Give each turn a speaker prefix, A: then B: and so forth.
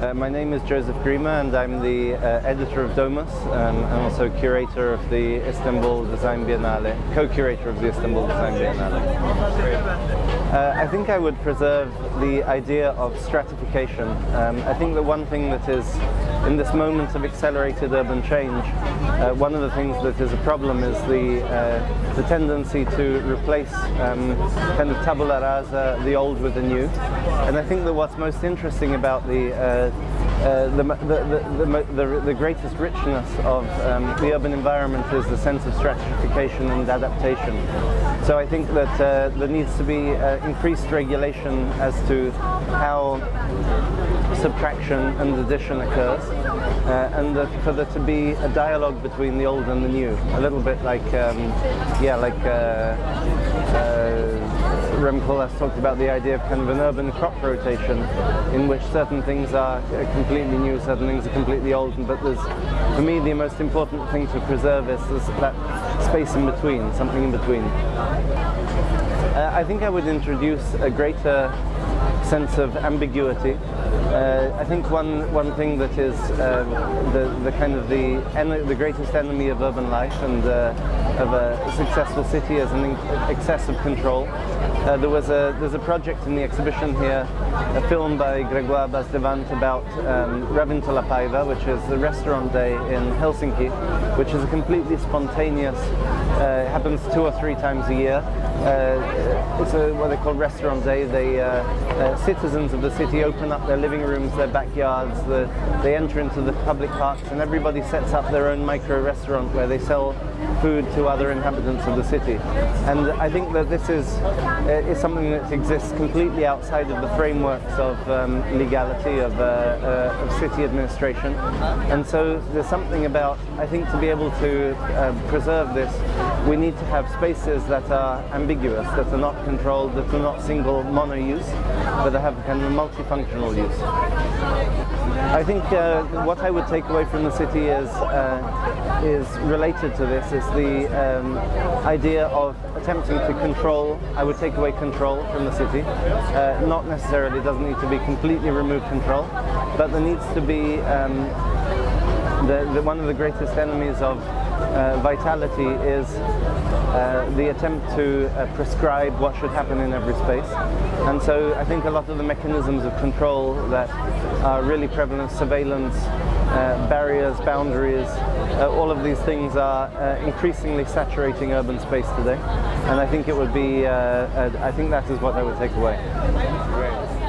A: Uh, my name is Joseph Grima and I'm the uh, editor of Domus um, and also curator of the Istanbul Design Biennale, co-curator of the Istanbul Design Biennale. Uh, I think I would preserve the idea of stratification. Um, I think the one thing that is, in this moment of accelerated urban change, uh, one of the things that is a problem is the, uh, the tendency to replace um, kind of tabula rasa, the old with the new. And I think that what's most interesting about the uh, the, the, the, the, the, greatest richness of um, the urban environment is the sense of stratification and adaptation. So I think that uh, there needs to be uh, increased regulation as to how subtraction and addition occurs uh, and that for there to be a dialogue between the old and the new a little bit like um, yeah like uh, uh, Rem Koolhaas talked about the idea of kind of an urban crop rotation in which certain things are completely new, certain things are completely old, but there's, for me, the most important thing to preserve is that space in between, something in between. Uh, I think I would introduce a greater sense of ambiguity. Uh, I think one one thing that is uh, the the kind of the the greatest enemy of urban life and uh, of a successful city is an excessive control. Uh, there was a there's a project in the exhibition here, a film by Gregoire Basdevant about um, Ravintola Päivä, which is the restaurant day in Helsinki, which is a completely spontaneous. Uh, happens two or three times a year. Uh, it's a, what they call restaurant day. They uh, uh, citizens of the city open up their living rooms, their backyards. The, they enter into the public parks, and everybody sets up their own micro restaurant where they sell food to other inhabitants of the city. And I think that this is is something that exists completely outside of the frameworks of um, legality, of, uh, uh, of, city administration. And so there's something about, I think to be able to uh, preserve this, we need to have spaces that are ambiguous, that are not controlled, that are not single mono-use, but that have kind of multifunctional use. I think uh, what I would take away from the city is uh, is related to this is the um, idea of attempting to control. I would take away control from the city. Uh, not necessarily doesn't need to be completely remove control, but there needs to be um, the, the, one of the greatest enemies of uh, vitality is uh, the attempt to uh, prescribe what should happen in every space. And so I think a lot of the mechanisms of control that are really prevalent, surveillance, uh, barriers, boundaries, uh, all of these things are uh, increasingly saturating urban space today. And I think it would be, I think that is what I would take away.